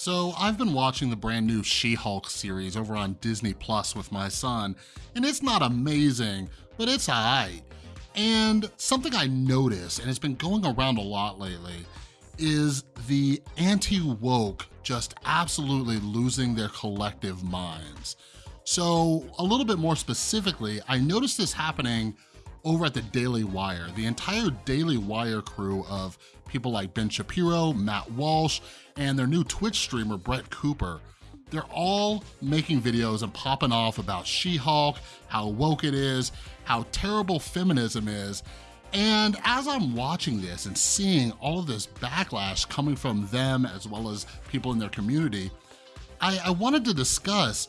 So I've been watching the brand new She-Hulk series over on Disney Plus with my son, and it's not amazing, but it's alright. And something I noticed, and it's been going around a lot lately, is the anti-woke just absolutely losing their collective minds. So a little bit more specifically, I noticed this happening over at the Daily Wire. The entire Daily Wire crew of people like Ben Shapiro, Matt Walsh, and their new Twitch streamer, Brett Cooper, they're all making videos and popping off about She-Hulk, how woke it is, how terrible feminism is, and as I'm watching this and seeing all of this backlash coming from them as well as people in their community, I, I wanted to discuss,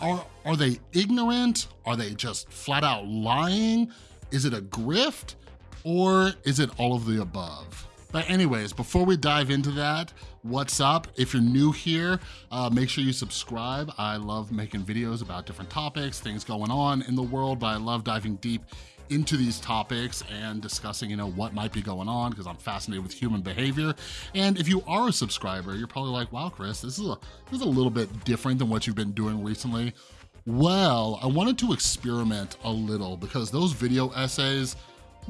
are, are they ignorant? Are they just flat out lying? Is it a grift? Or is it all of the above? But anyways, before we dive into that, what's up? If you're new here, uh, make sure you subscribe. I love making videos about different topics, things going on in the world, but I love diving deep into these topics and discussing, you know, what might be going on because I'm fascinated with human behavior. And if you are a subscriber, you're probably like, wow, Chris, this is a, this is a little bit different than what you've been doing recently. Well, I wanted to experiment a little because those video essays,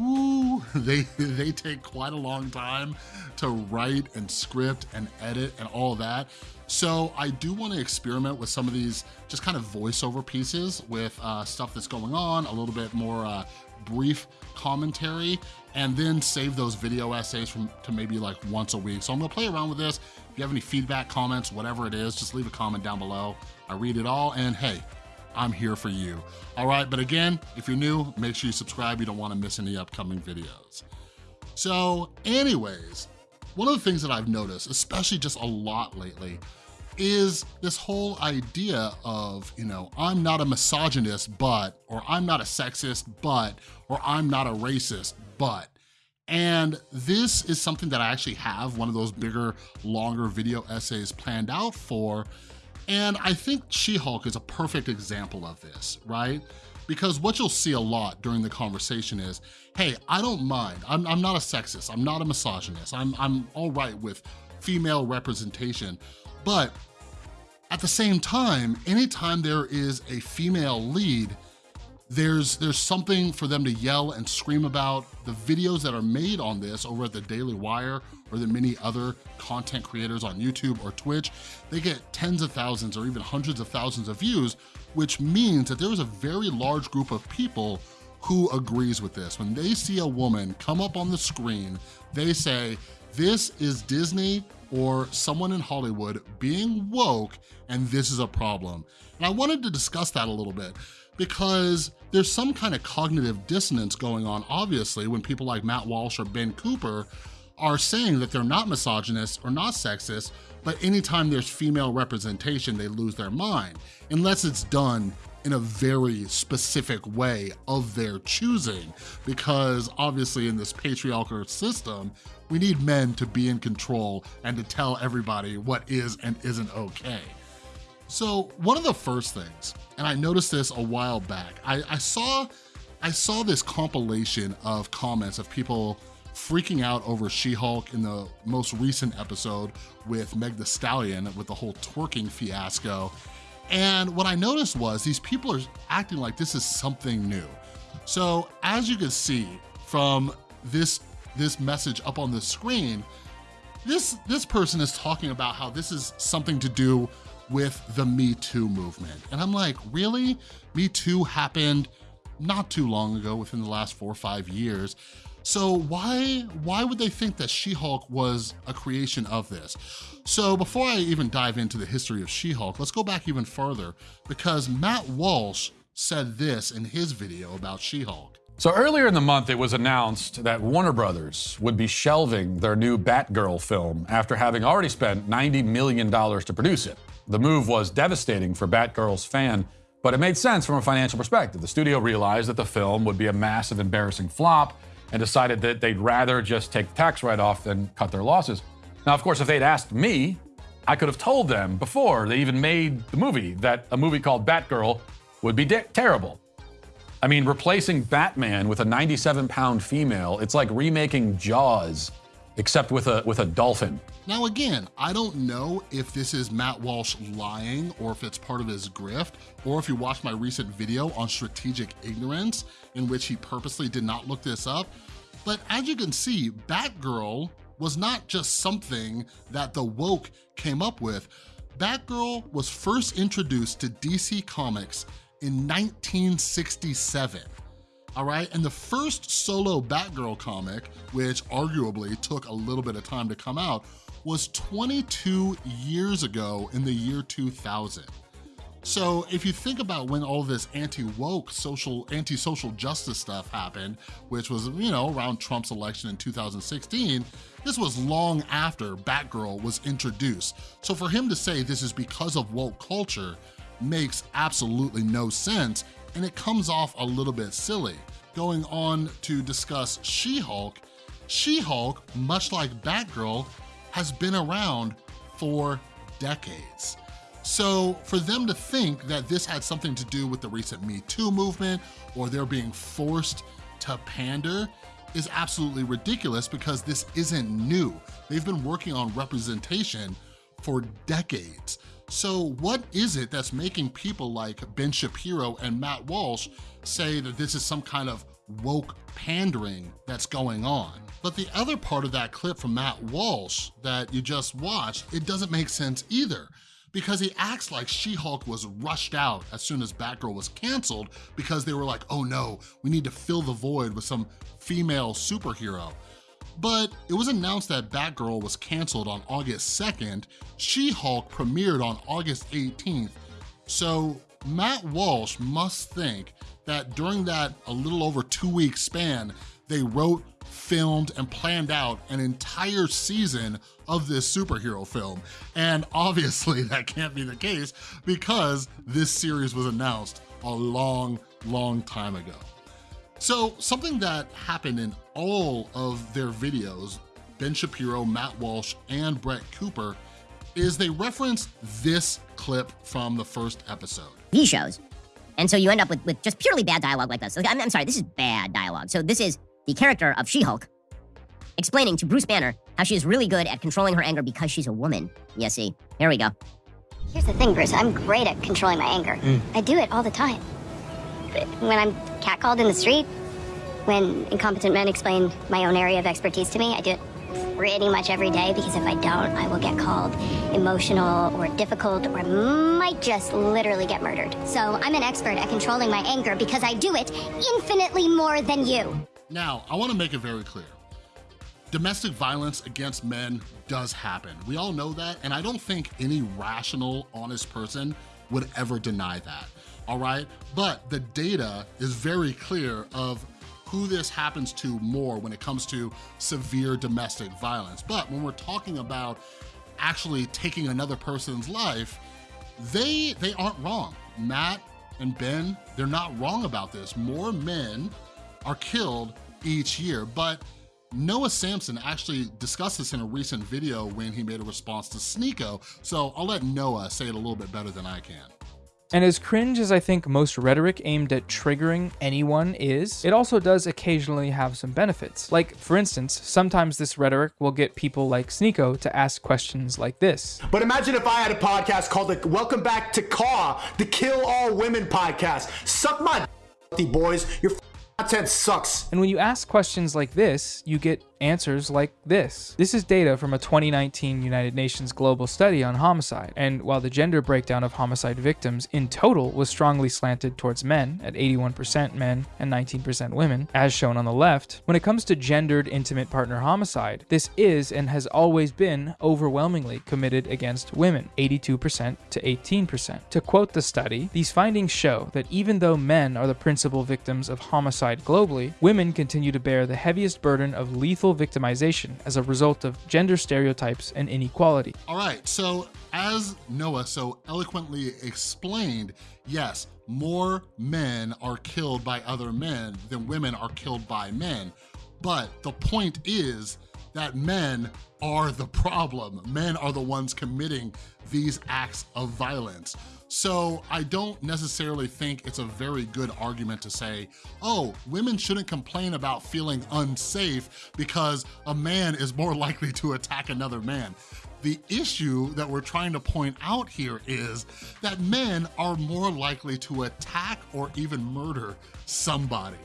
ooh, they, they take quite a long time to write and script and edit and all that. So I do want to experiment with some of these just kind of voiceover pieces with uh, stuff that's going on, a little bit more uh, brief commentary, and then save those video essays from to maybe like once a week. So I'm gonna play around with this. If you have any feedback, comments, whatever it is, just leave a comment down below. I read it all, and hey, I'm here for you. All right, but again, if you're new, make sure you subscribe. You don't wanna miss any upcoming videos. So anyways, one of the things that I've noticed, especially just a lot lately, is this whole idea of, you know, I'm not a misogynist, but, or I'm not a sexist, but, or I'm not a racist, but. And this is something that I actually have one of those bigger, longer video essays planned out for. And I think She-Hulk is a perfect example of this, right? Because what you'll see a lot during the conversation is, hey, I don't mind. I'm, I'm not a sexist. I'm not a misogynist. I'm, I'm all right with female representation. But at the same time, anytime there is a female lead, there's there's something for them to yell and scream about. The videos that are made on this over at the Daily Wire or the many other content creators on YouTube or Twitch, they get tens of thousands or even hundreds of thousands of views, which means that there is a very large group of people who agrees with this. When they see a woman come up on the screen, they say, this is Disney or someone in Hollywood being woke and this is a problem. And I wanted to discuss that a little bit because there's some kind of cognitive dissonance going on, obviously, when people like Matt Walsh or Ben Cooper are saying that they're not misogynist or not sexist, but anytime there's female representation, they lose their mind, unless it's done in a very specific way of their choosing, because obviously in this patriarchal system, we need men to be in control and to tell everybody what is and isn't okay. So one of the first things, and I noticed this a while back, I, I saw I saw this compilation of comments of people freaking out over She-Hulk in the most recent episode with Meg the Stallion with the whole twerking fiasco. And what I noticed was these people are acting like this is something new. So as you can see from this, this message up on the screen, this, this person is talking about how this is something to do with the Me Too movement. And I'm like, really? Me Too happened not too long ago, within the last four or five years. So why, why would they think that She-Hulk was a creation of this? So before I even dive into the history of She-Hulk, let's go back even further because Matt Walsh said this in his video about She-Hulk. So earlier in the month, it was announced that Warner Brothers would be shelving their new Batgirl film after having already spent $90 million to produce it. The move was devastating for Batgirl's fan, but it made sense from a financial perspective. The studio realized that the film would be a massive, embarrassing flop, and decided that they'd rather just take the tax write-off than cut their losses. Now, of course, if they'd asked me, I could have told them before they even made the movie that a movie called Batgirl would be terrible. I mean, replacing Batman with a 97 pound female, it's like remaking Jaws except with a, with a dolphin. Now again, I don't know if this is Matt Walsh lying or if it's part of his grift, or if you watched my recent video on strategic ignorance in which he purposely did not look this up, but as you can see, Batgirl was not just something that the woke came up with. Batgirl was first introduced to DC Comics in 1967 all right? And the first solo Batgirl comic, which arguably took a little bit of time to come out, was 22 years ago in the year 2000. So if you think about when all this anti-woke social, anti-social justice stuff happened, which was, you know, around Trump's election in 2016, this was long after Batgirl was introduced. So for him to say this is because of woke culture makes absolutely no sense and it comes off a little bit silly. Going on to discuss She-Hulk, She-Hulk, much like Batgirl, has been around for decades. So for them to think that this had something to do with the recent Me Too movement or they're being forced to pander is absolutely ridiculous because this isn't new. They've been working on representation for decades. So what is it that's making people like Ben Shapiro and Matt Walsh say that this is some kind of woke pandering that's going on? But the other part of that clip from Matt Walsh that you just watched, it doesn't make sense either because he acts like She-Hulk was rushed out as soon as Batgirl was canceled because they were like, oh no, we need to fill the void with some female superhero. But it was announced that Batgirl was canceled on August 2nd, She-Hulk premiered on August 18th, so Matt Walsh must think that during that a little over two week span, they wrote, filmed, and planned out an entire season of this superhero film. And obviously that can't be the case because this series was announced a long, long time ago. So something that happened in all of their videos, Ben Shapiro, Matt Walsh, and Brett Cooper, is they reference this clip from the first episode. These shows. And so you end up with, with just purely bad dialogue like this. I'm, I'm sorry, this is bad dialogue. So this is the character of She-Hulk explaining to Bruce Banner how she is really good at controlling her anger because she's a woman. Yes, see, here we go. Here's the thing, Bruce. I'm great at controlling my anger. Mm. I do it all the time when I'm catcalled in the street, when incompetent men explain my own area of expertise to me, I do it pretty much every day because if I don't, I will get called emotional or difficult or might just literally get murdered. So I'm an expert at controlling my anger because I do it infinitely more than you. Now, I want to make it very clear. Domestic violence against men does happen. We all know that, and I don't think any rational, honest person would ever deny that all right? But the data is very clear of who this happens to more when it comes to severe domestic violence. But when we're talking about actually taking another person's life, they, they aren't wrong. Matt and Ben, they're not wrong about this. More men are killed each year, but Noah Samsen actually discussed this in a recent video when he made a response to Sneako, so I'll let Noah say it a little bit better than I can. And as cringe as I think most rhetoric aimed at triggering anyone is, it also does occasionally have some benefits. Like, for instance, sometimes this rhetoric will get people like Sneako to ask questions like this. But imagine if I had a podcast called the Welcome Back to Caw, the Kill All Women podcast. Suck my boys. Your content sucks. And when you ask questions like this, you get answers like this. This is data from a 2019 United Nations global study on homicide, and while the gender breakdown of homicide victims in total was strongly slanted towards men, at 81% men and 19% women, as shown on the left, when it comes to gendered intimate partner homicide, this is and has always been overwhelmingly committed against women, 82% to 18%. To quote the study, these findings show that even though men are the principal victims of homicide globally, women continue to bear the heaviest burden of lethal victimization as a result of gender stereotypes and inequality. All right, so as Noah so eloquently explained, yes, more men are killed by other men than women are killed by men. But the point is that men are the problem. Men are the ones committing these acts of violence. So I don't necessarily think it's a very good argument to say, oh, women shouldn't complain about feeling unsafe because a man is more likely to attack another man. The issue that we're trying to point out here is that men are more likely to attack or even murder somebody.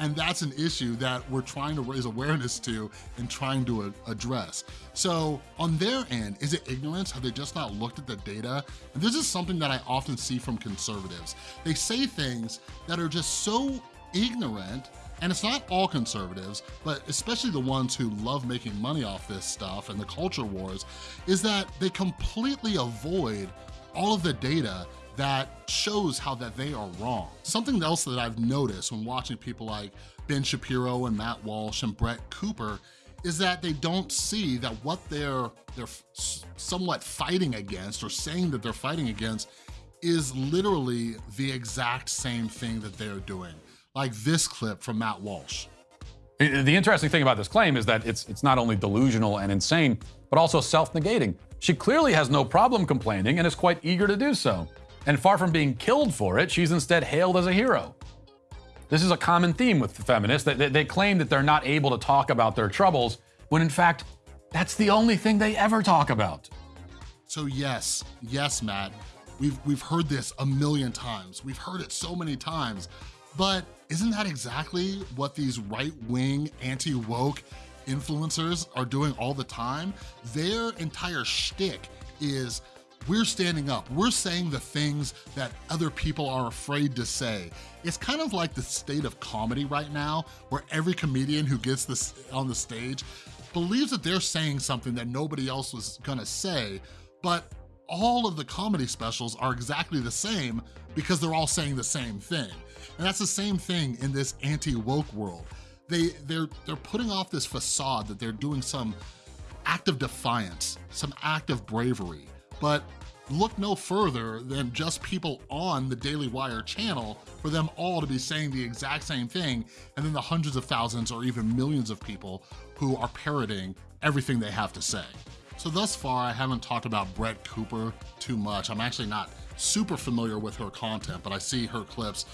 And that's an issue that we're trying to raise awareness to and trying to address. So on their end, is it ignorance? Have they just not looked at the data? And this is something that I often see from conservatives. They say things that are just so ignorant and it's not all conservatives, but especially the ones who love making money off this stuff and the culture wars, is that they completely avoid all of the data that shows how that they are wrong. Something else that I've noticed when watching people like Ben Shapiro and Matt Walsh and Brett Cooper is that they don't see that what they're, they're somewhat fighting against or saying that they're fighting against is literally the exact same thing that they're doing. Like this clip from Matt Walsh. The interesting thing about this claim is that it's, it's not only delusional and insane, but also self-negating. She clearly has no problem complaining and is quite eager to do so. And far from being killed for it, she's instead hailed as a hero. This is a common theme with the feminists. That they claim that they're not able to talk about their troubles, when in fact, that's the only thing they ever talk about. So yes, yes, Matt, we've, we've heard this a million times. We've heard it so many times, but isn't that exactly what these right-wing, anti-woke influencers are doing all the time? Their entire shtick is we're standing up. We're saying the things that other people are afraid to say. It's kind of like the state of comedy right now, where every comedian who gets this on the stage believes that they're saying something that nobody else was gonna say, but all of the comedy specials are exactly the same because they're all saying the same thing. And that's the same thing in this anti-woke world. They, they're, they're putting off this facade that they're doing some act of defiance, some act of bravery, but look no further than just people on the Daily Wire channel for them all to be saying the exact same thing, and then the hundreds of thousands or even millions of people who are parroting everything they have to say. So thus far, I haven't talked about Brett Cooper too much. I'm actually not super familiar with her content, but I see her clips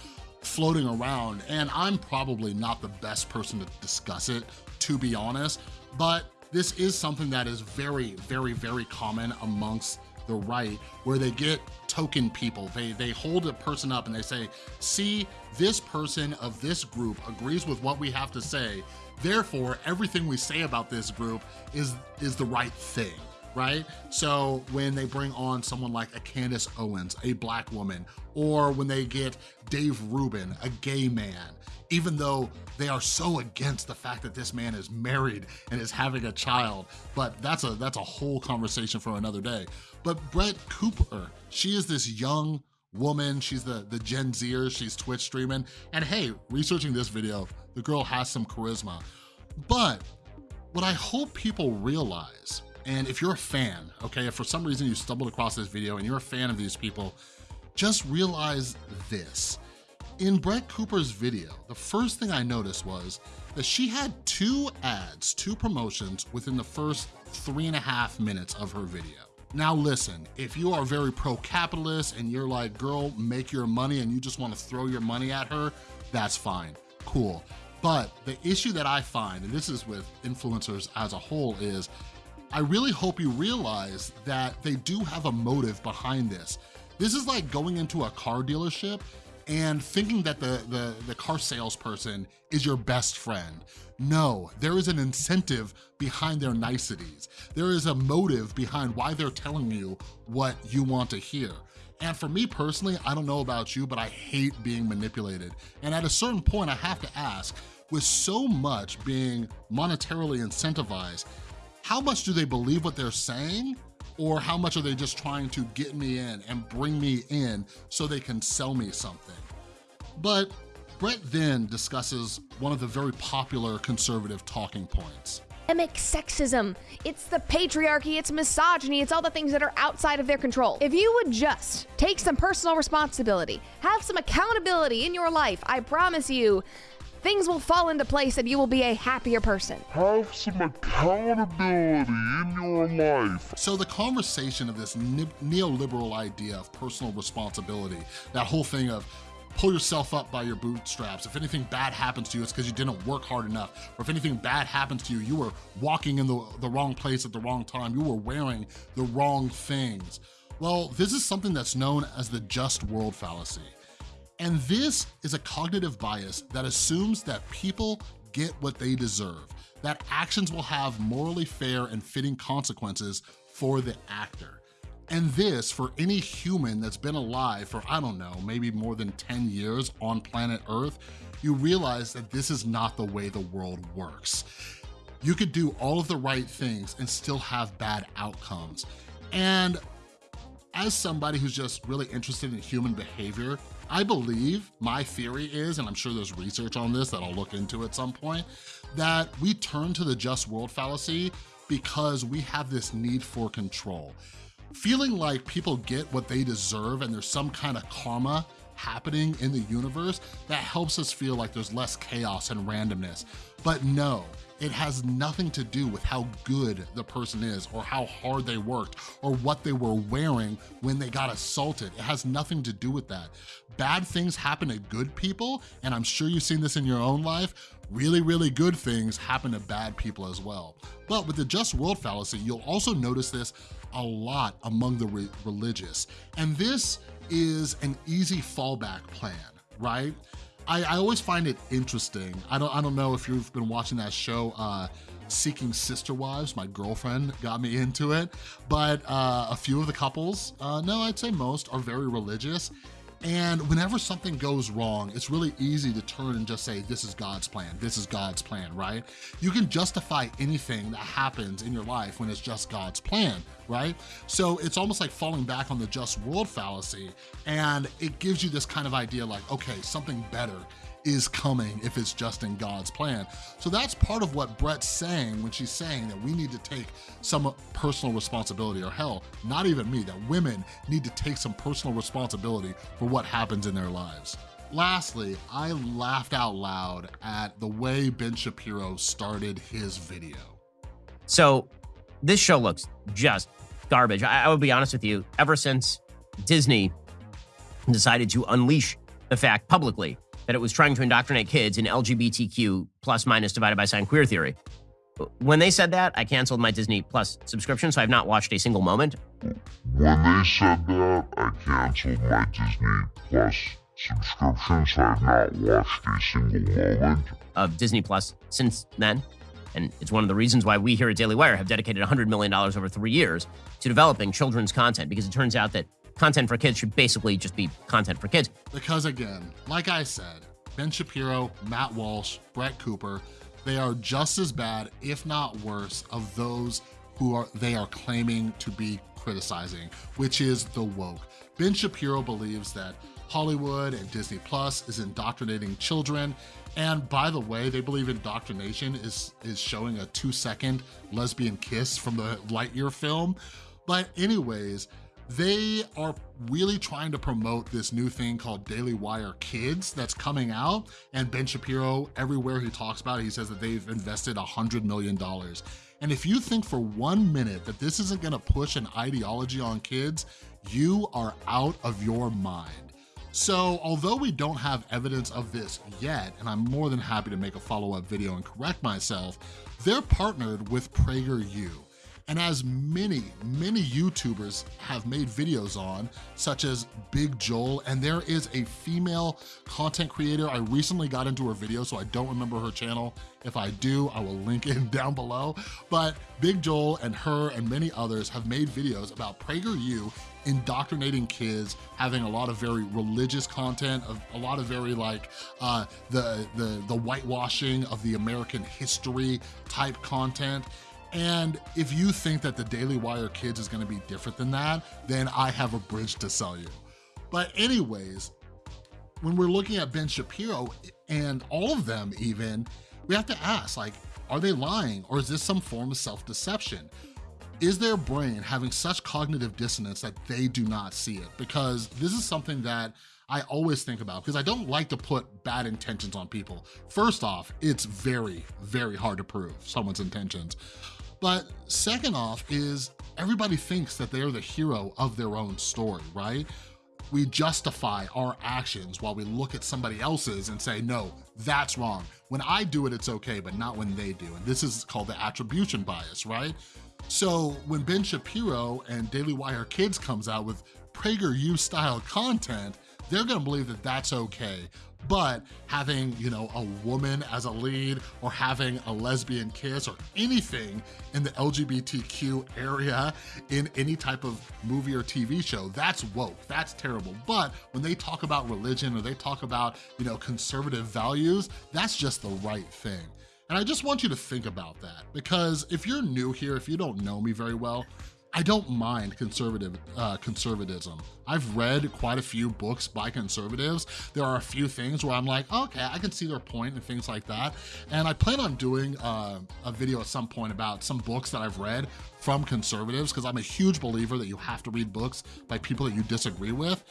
floating around, and I'm probably not the best person to discuss it, to be honest, but this is something that is very, very, very common amongst the right where they get token people. They, they hold a person up and they say, see, this person of this group agrees with what we have to say. Therefore, everything we say about this group is, is the right thing right? So when they bring on someone like a Candace Owens, a black woman, or when they get Dave Rubin, a gay man, even though they are so against the fact that this man is married and is having a child, but that's a that's a whole conversation for another day. But Brett Cooper, she is this young woman, she's the, the Gen Zer, she's Twitch streaming, and hey, researching this video, the girl has some charisma. But what I hope people realize and if you're a fan, okay, if for some reason you stumbled across this video and you're a fan of these people, just realize this. In Brett Cooper's video, the first thing I noticed was that she had two ads, two promotions within the first three and a half minutes of her video. Now listen, if you are very pro-capitalist and you're like, girl, make your money and you just wanna throw your money at her, that's fine, cool. But the issue that I find, and this is with influencers as a whole, is I really hope you realize that they do have a motive behind this. This is like going into a car dealership and thinking that the, the, the, car salesperson is your best friend. No, there is an incentive behind their niceties. There is a motive behind why they're telling you what you want to hear. And for me personally, I don't know about you, but I hate being manipulated. And at a certain point, I have to ask, with so much being monetarily incentivized, how much do they believe what they're saying or how much are they just trying to get me in and bring me in so they can sell me something? But Brett then discusses one of the very popular conservative talking points. Sexism. It's the patriarchy, it's misogyny, it's all the things that are outside of their control. If you would just take some personal responsibility, have some accountability in your life, I promise you, things will fall into place and you will be a happier person. Have some accountability in your life. So the conversation of this neoliberal idea of personal responsibility, that whole thing of pull yourself up by your bootstraps. If anything bad happens to you, it's because you didn't work hard enough. Or if anything bad happens to you, you were walking in the, the wrong place at the wrong time. You were wearing the wrong things. Well, this is something that's known as the just world fallacy. And this is a cognitive bias that assumes that people get what they deserve, that actions will have morally fair and fitting consequences for the actor. And this, for any human that's been alive for, I don't know, maybe more than 10 years on planet Earth, you realize that this is not the way the world works. You could do all of the right things and still have bad outcomes. And as somebody who's just really interested in human behavior, I believe, my theory is, and I'm sure there's research on this that I'll look into at some point, that we turn to the just world fallacy because we have this need for control. Feeling like people get what they deserve and there's some kind of karma happening in the universe, that helps us feel like there's less chaos and randomness. But no, it has nothing to do with how good the person is or how hard they worked or what they were wearing when they got assaulted. It has nothing to do with that. Bad things happen to good people, and I'm sure you've seen this in your own life, really, really good things happen to bad people as well. But with the just world fallacy, you'll also notice this a lot among the re religious. And this is an easy fallback plan, right? I, I, always find it interesting. I don't, I don't know if you've been watching that show, uh, Seeking Sister Wives. My girlfriend got me into it, but uh, a few of the couples, uh, no, I'd say most, are very religious. And whenever something goes wrong, it's really easy to turn and just say, this is God's plan, this is God's plan, right? You can justify anything that happens in your life when it's just God's plan, right? So it's almost like falling back on the just world fallacy, and it gives you this kind of idea like, okay, something better is coming if it's just in God's plan. So that's part of what Brett's saying when she's saying that we need to take some personal responsibility, or hell, not even me, that women need to take some personal responsibility for what happens in their lives. Lastly, I laughed out loud at the way Ben Shapiro started his video. So this show looks just garbage. I, I would be honest with you, ever since Disney decided to unleash the fact publicly that it was trying to indoctrinate kids in LGBTQ plus minus divided by sign queer theory. When they said that, I canceled my Disney Plus subscription, so I've not watched a single moment. When they said that, I canceled my Disney Plus subscription, so I've not watched a single moment of Disney Plus since then. And it's one of the reasons why we here at Daily Wire have dedicated $100 million over three years to developing children's content, because it turns out that content for kids should basically just be content for kids. Because again, like I said, Ben Shapiro, Matt Walsh, Brett Cooper, they are just as bad, if not worse, of those who are they are claiming to be criticizing, which is the woke. Ben Shapiro believes that Hollywood and Disney Plus is indoctrinating children. And by the way, they believe indoctrination is, is showing a two second lesbian kiss from the Lightyear film. But anyways, they are really trying to promote this new thing called Daily Wire Kids that's coming out. And Ben Shapiro, everywhere he talks about it, he says that they've invested $100 million. And if you think for one minute that this isn't gonna push an ideology on kids, you are out of your mind. So although we don't have evidence of this yet, and I'm more than happy to make a follow-up video and correct myself, they're partnered with PragerU. And as many, many YouTubers have made videos on, such as Big Joel, and there is a female content creator. I recently got into her video, so I don't remember her channel. If I do, I will link it down below. But Big Joel and her and many others have made videos about PragerU indoctrinating kids, having a lot of very religious content, of a lot of very like uh, the, the, the whitewashing of the American history type content. And if you think that the Daily Wire Kids is gonna be different than that, then I have a bridge to sell you. But anyways, when we're looking at Ben Shapiro and all of them even, we have to ask, like, are they lying or is this some form of self-deception? Is their brain having such cognitive dissonance that they do not see it? Because this is something that I always think about because I don't like to put bad intentions on people. First off, it's very, very hard to prove someone's intentions. But second off is everybody thinks that they're the hero of their own story, right? We justify our actions while we look at somebody else's and say, no, that's wrong. When I do it, it's okay, but not when they do. And this is called the attribution bias, right? So when Ben Shapiro and Daily Wire Kids comes out with PragerU style content, they're gonna believe that that's okay. But having, you know, a woman as a lead or having a lesbian kiss or anything in the LGBTQ area in any type of movie or TV show, that's woke, that's terrible. But when they talk about religion or they talk about, you know, conservative values, that's just the right thing. And I just want you to think about that because if you're new here, if you don't know me very well, I don't mind conservative uh, conservatism. I've read quite a few books by conservatives. There are a few things where I'm like, okay, I can see their point and things like that. And I plan on doing uh, a video at some point about some books that I've read from conservatives because I'm a huge believer that you have to read books by people that you disagree with.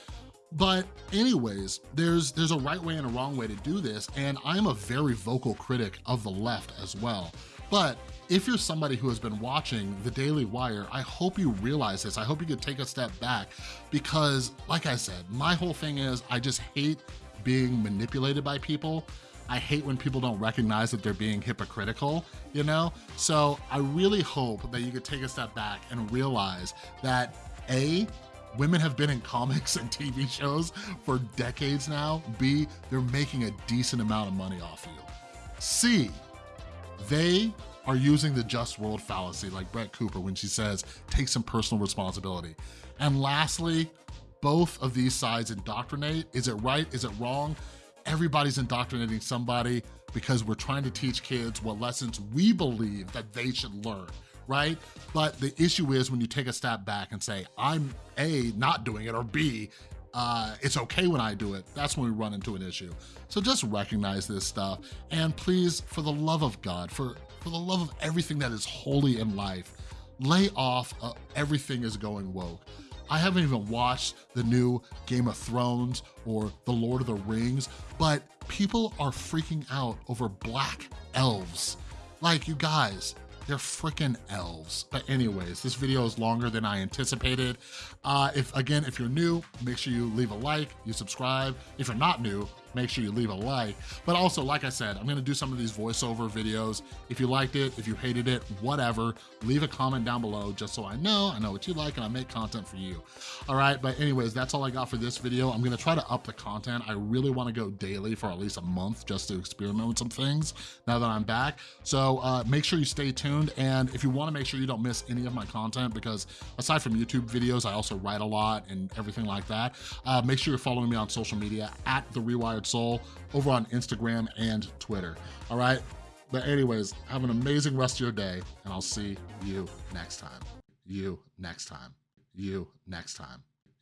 But anyways, there's there's a right way and a wrong way to do this, and I'm a very vocal critic of the left as well. But if you're somebody who has been watching The Daily Wire, I hope you realize this. I hope you could take a step back because, like I said, my whole thing is I just hate being manipulated by people. I hate when people don't recognize that they're being hypocritical, you know? So I really hope that you could take a step back and realize that A, women have been in comics and TV shows for decades now. B, they're making a decent amount of money off you. C, they are using the just world fallacy like Brett Cooper when she says, take some personal responsibility. And lastly, both of these sides indoctrinate. Is it right? Is it wrong? Everybody's indoctrinating somebody because we're trying to teach kids what lessons we believe that they should learn right? But the issue is when you take a step back and say, I'm A, not doing it, or B, uh, it's okay when I do it, that's when we run into an issue. So just recognize this stuff. And please, for the love of God, for, for the love of everything that is holy in life, lay off uh, everything is going woke. I haven't even watched the new Game of Thrones or The Lord of the Rings, but people are freaking out over black elves. Like, you guys, they're freaking elves. But anyways, this video is longer than I anticipated. Uh, if Again, if you're new, make sure you leave a like, you subscribe. If you're not new, make sure you leave a like. But also, like I said, I'm gonna do some of these voiceover videos. If you liked it, if you hated it, whatever, leave a comment down below just so I know, I know what you like and I make content for you. All right, but anyways, that's all I got for this video. I'm gonna try to up the content. I really wanna go daily for at least a month just to experiment with some things now that I'm back. So uh, make sure you stay tuned. And if you wanna make sure you don't miss any of my content, because aside from YouTube videos, I also write a lot and everything like that, uh, make sure you're following me on social media at The Soul over on Instagram and Twitter. All right. But anyways, have an amazing rest of your day and I'll see you next time. You next time. You next time.